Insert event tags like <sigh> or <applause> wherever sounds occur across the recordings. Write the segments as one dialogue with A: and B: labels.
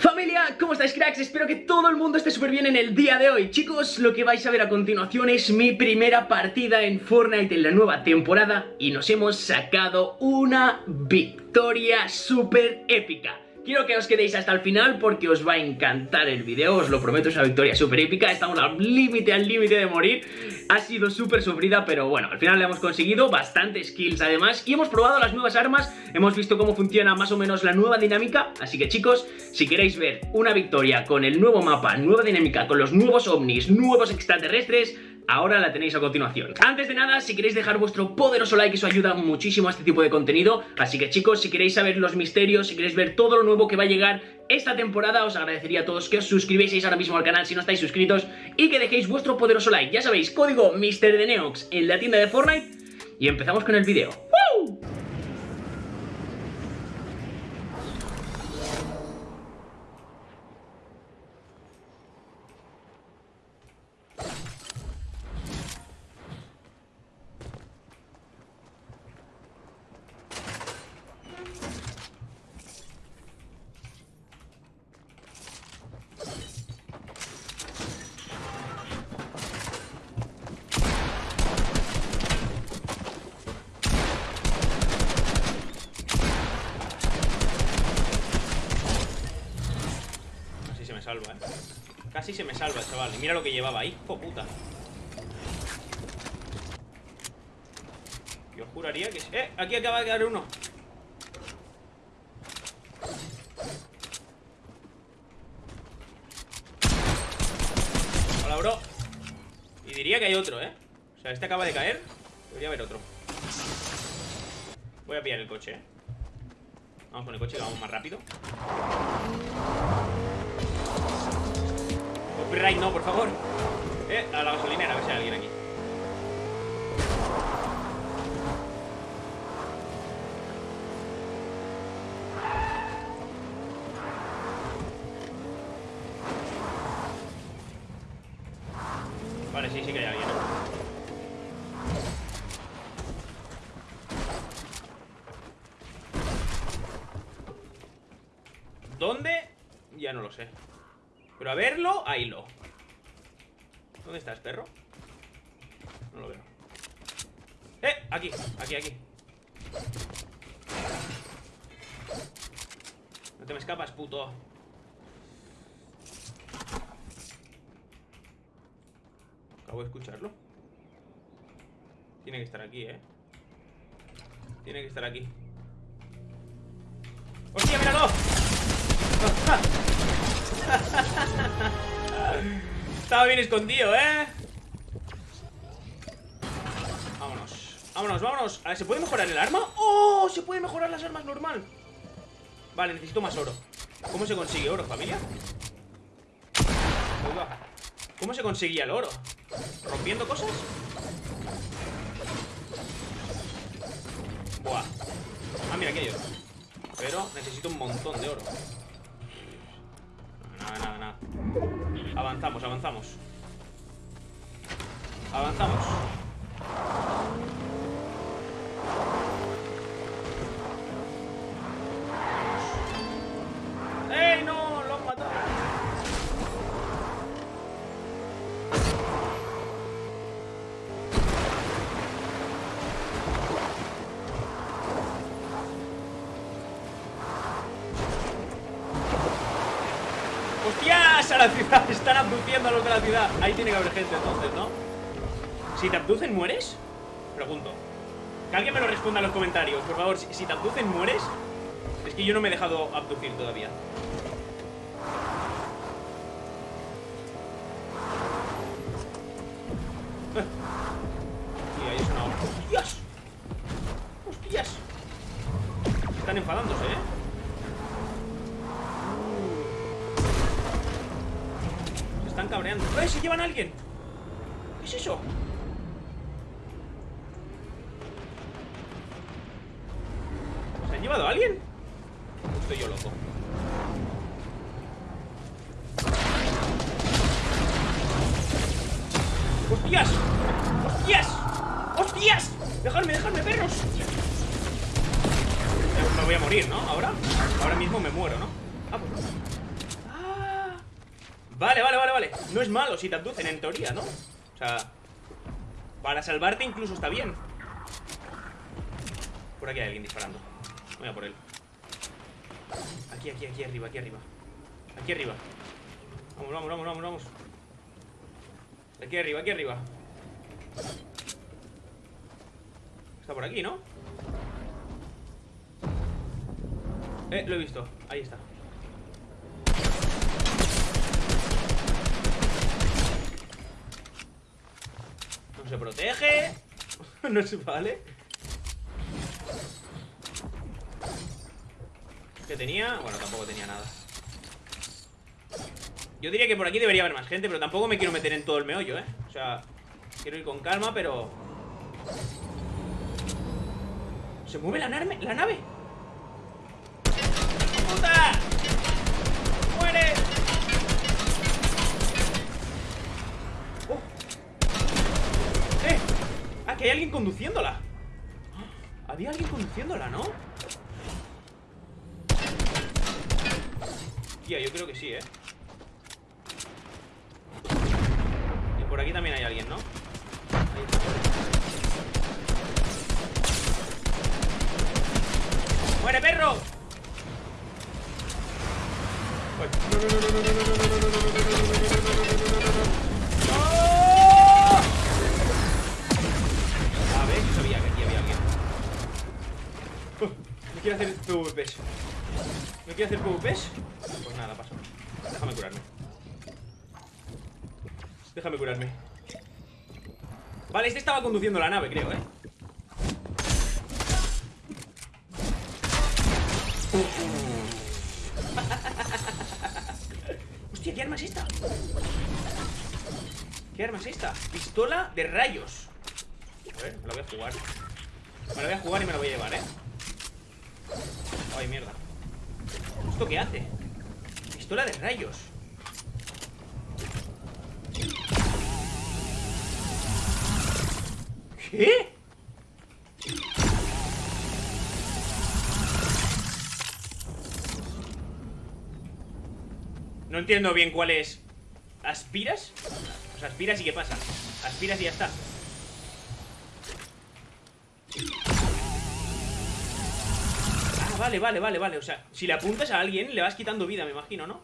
A: Familia, ¿cómo estáis cracks? Espero que todo el mundo esté súper bien en el día de hoy Chicos, lo que vais a ver a continuación es mi primera partida en Fortnite en la nueva temporada Y nos hemos sacado una victoria súper épica Quiero que os quedéis hasta el final porque os va a encantar el video, os lo prometo, es una victoria súper épica, estamos al límite, al límite de morir, ha sido súper sufrida, pero bueno, al final le hemos conseguido bastantes kills además y hemos probado las nuevas armas, hemos visto cómo funciona más o menos la nueva dinámica, así que chicos, si queréis ver una victoria con el nuevo mapa, nueva dinámica, con los nuevos ovnis, nuevos extraterrestres, ahora la tenéis a continuación. Antes de nada, si queréis dejar vuestro poderoso like, eso ayuda muchísimo a este tipo de contenido, así que chicos, si queréis saber los misterios, si queréis ver todo lo nuevo que va a llegar esta temporada, os agradecería a todos que os suscribieseis ahora mismo al canal si no estáis suscritos y que dejéis vuestro poderoso like. Ya sabéis, código MrDeneox en la tienda de Fortnite y empezamos con el vídeo.
B: ¿Eh? Casi se me salva chaval. Mira lo que llevaba. ¡Oh, puta! Yo juraría que... ¡Eh! Aquí acaba de quedar uno. Hola, bro. Y diría que hay otro, ¿eh? O sea, este acaba de caer. Debería haber otro. Voy a pillar el coche, ¿eh? Vamos con el coche, que vamos más rápido. Copyright no, por favor. Eh, a la gasolinera, a ver si hay alguien aquí. Vale, sí, sí que hay alguien. ¿Dónde? Ya no lo sé. Pero a verlo, ahí lo. ¿Dónde estás, perro? No lo veo. ¡Eh! Aquí, aquí, aquí. No te me escapas, puto. Acabo de escucharlo. Tiene que estar aquí, ¿eh? Tiene que estar aquí. ¡Hostia, míralo! Estaba bien escondido, ¿eh? Vámonos Vámonos, vámonos A ver, ¿se puede mejorar el arma? ¡Oh! Se puede mejorar las armas normal Vale, necesito más oro ¿Cómo se consigue oro, familia? ¿Cómo se conseguía el oro? ¿Rompiendo cosas? Buah Ah, mira, aquí hay oro Pero necesito un montón de oro Avanzamos, avanzamos. Avanzamos La ciudad, <laughs> están abduciendo a los de la ciudad Ahí tiene que haber gente entonces, ¿no? Si te abducen, ¿mueres? Pregunto Que alguien me lo responda en los comentarios Por favor, si, si te abducen, ¿mueres? Es que yo no me he dejado abducir todavía <laughs> Y ahí es una ¡Hostias! ¡Hostias! Están enfadándose, ¡Eh! ¡Se llevan a alguien! ¿Qué es eso? ¿Se han llevado a alguien? Estoy yo loco ¡Hostias! ¡Hostias! ¡Hostias! ¡Dejadme, dejadme, perros! Me voy a morir, ¿no? ¿Ahora? Ahora mismo me muero, ¿no? Ah, pues Vale, vale, vale, vale. No es malo si te abducen en teoría, ¿no? O sea Para salvarte incluso está bien. Por aquí hay alguien disparando. Voy a por él. Aquí, aquí, aquí arriba, aquí arriba. Aquí arriba. Vamos, vamos, vamos, vamos, vamos. Aquí arriba, aquí arriba. Está por aquí, ¿no? Eh, lo he visto. Ahí está No se protege <laughs> No se vale ¿Qué tenía? Bueno, tampoco tenía nada Yo diría que por aquí debería haber más gente Pero tampoco me quiero meter en todo el meollo, ¿eh? O sea, quiero ir con calma, pero... ¿Se mueve la, nave? ¿La nave? ¡Puta! Ah, que hay alguien conduciéndola Había alguien conduciéndola, ¿no? Tía, yo creo que sí, ¿eh? Y por aquí también hay alguien, ¿no? Ahí está. ¡Muere, perro! Uy. Quiero hacer PvPs. ¿Me quiero hacer PvPs? Pues nada, paso. Déjame curarme. Déjame curarme. Vale, este estaba conduciendo la nave, creo, ¿eh? <laughs> Hostia, ¿qué arma es esta? ¿Qué arma es esta? Pistola de rayos A ver, me la voy a jugar Me la voy a jugar y me la voy a llevar, ¿eh? Ay, mierda ¿Esto qué hace? Pistola de rayos ¿Qué? No entiendo bien cuál es ¿Aspiras? O sea, aspiras y ¿qué pasa? Aspiras y ya está vale, vale, vale, vale O sea, si le apuntas a alguien Le vas quitando vida, me imagino, ¿no?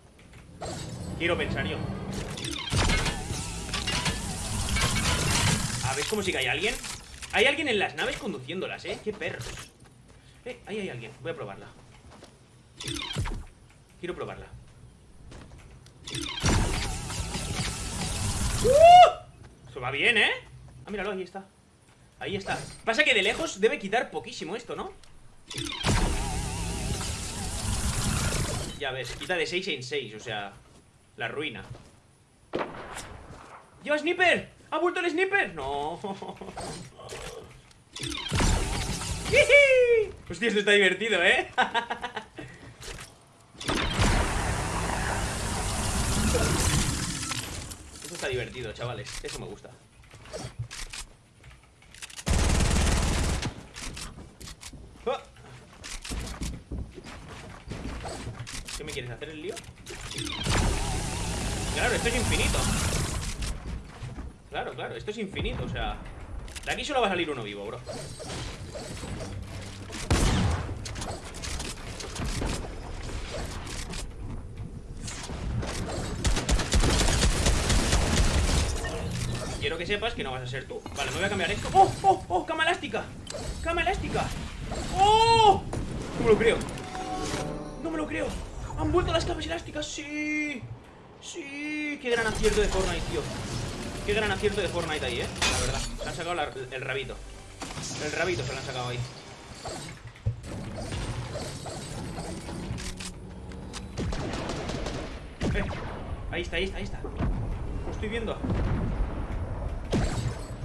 B: Quiero pensar yo A ver, como si que hay alguien Hay alguien en las naves conduciéndolas, ¿eh? Qué perros Eh, ahí hay alguien Voy a probarla Quiero probarla ¡Uh! Eso va bien, ¿eh? Ah, míralo, ahí está Ahí está Pasa que de lejos debe quitar poquísimo esto, ¿no? Ya ves, quita de 6 en 6, o sea La ruina ¡Lleva sniper! ¿Ha vuelto el sniper? No <laughs> Hostia, esto está divertido, ¿eh? <laughs> Esto está divertido, chavales Eso me gusta ¡Ah! ¿Qué me quieres hacer el lío? Claro, esto es infinito Claro, claro, esto es infinito, o sea De aquí solo va a salir uno vivo, bro Quiero que sepas que no vas a ser tú Vale, me voy a cambiar esto ¡Oh, oh, oh! ¡Cama elástica! ¡Cama elástica! ¡Oh! No me lo creo No me lo creo ¡Han vuelto las camas elásticas! ¡Sí! ¡Sí! ¡Qué gran acierto de Fortnite, tío! ¡Qué gran acierto de Fortnite ahí, eh! La verdad Se han sacado el rabito El rabito se lo han sacado ahí Eh, Ahí está, ahí está, ahí está Lo estoy viendo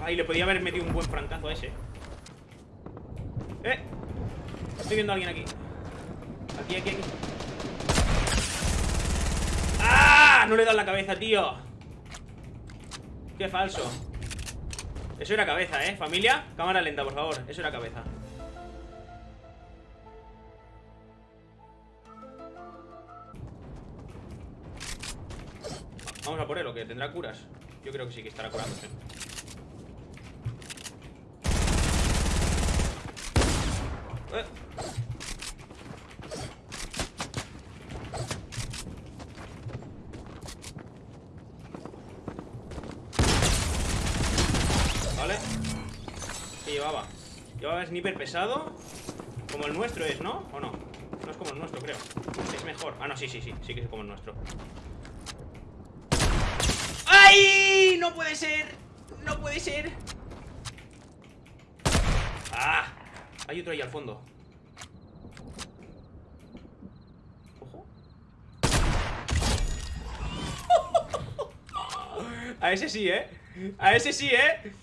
B: Ay, le podía haber metido un buen francazo a ese ¡Eh! Estoy viendo a alguien aquí Aquí, aquí, aquí ¡Ah! No le he la cabeza, tío Qué falso Eso era cabeza, ¿eh? Familia, cámara lenta, por favor Eso era cabeza Vamos a por él, ¿o que ¿Tendrá curas? Yo creo que sí que estará curándose. Eh. Vale. ¿Qué llevaba? Llevaba sniper pesado. Como el nuestro es, ¿no? ¿O no? No es como el nuestro, creo. Es mejor. Ah, no, sí, sí, sí. Sí que es como el nuestro. ¡Ay! ¡No puede ser! ¡No puede ser! ¡Ah! Hay otro ahí al fondo. Ojo. <laughs> A ese sí, ¿eh? A ese sí, ¿eh?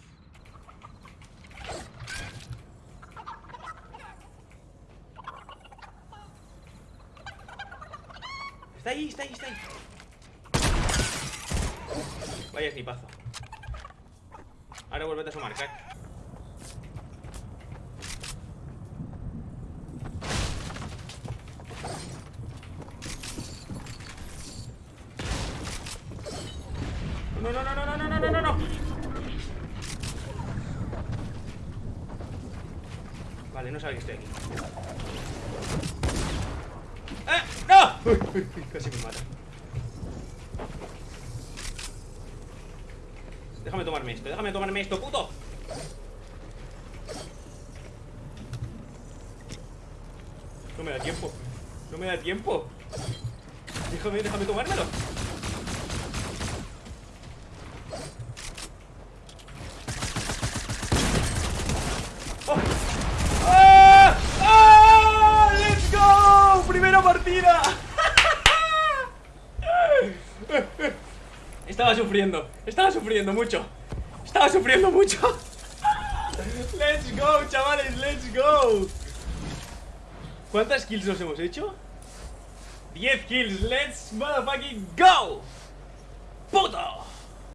B: Está ahí, está ahí, está ahí. Vaya snipazo. Ahora vuelve a sumar, crack. No, no, no, no, no, no, no, no, no. Vale, no sabe que estoy aquí. ¡Eh! ¡No! Uy, uy, uy, casi me mata. Déjame tomarme esto, déjame tomarme esto, puto. No me da tiempo. No me da tiempo. Déjame, déjame tomármelo. ¡Oh! ¡Ah! ¡Ah! ¡Let's go! ¡Primera partida! Estaba estaba sufriendo mucho. Estaba sufriendo mucho. <laughs> Let's go, chavales, let's go. ¿Cuántas kills nos hemos hecho? 10 kills, let's motherfucking go. ¡Puto!